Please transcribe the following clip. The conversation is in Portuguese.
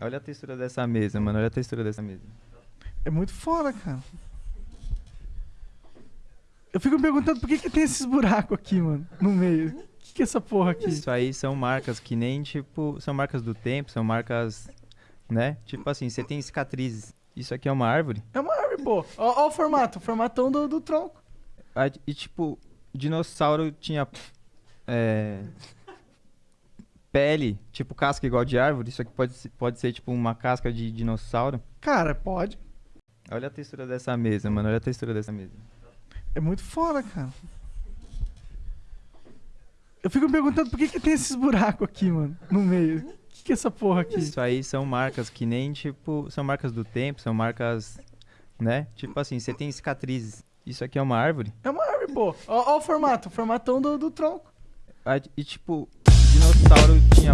Olha a textura dessa mesa, mano. Olha a textura dessa mesa. É muito foda, cara. Eu fico me perguntando por que, que tem esses buracos aqui, mano, no meio. O que, que é essa porra aqui? Isso aí são marcas que nem, tipo, são marcas do tempo, são marcas, né? Tipo assim, você tem cicatrizes. Isso aqui é uma árvore. É uma árvore, pô. Ó, ó o formato, o formatão do, do tronco. E, tipo, dinossauro tinha é, pele, tipo casca igual de árvore. Isso aqui pode, ser- pode ser, tipo, uma casca de dinossauro. Cara, pode. Olha a textura dessa mesa, mano. Olha a textura dessa mesa. É muito foda, cara. Eu fico me perguntando por que, que tem esses buracos aqui, mano, no meio. O que, que é essa porra aqui? Isso aí são marcas que nem, tipo, são marcas do tempo, são marcas, né? Tipo assim, você tem cicatrizes. Isso aqui é uma árvore. É uma árvore, pô. Ó, ó o formato, o formatão do, do tronco. E, tipo, dinossauro tinha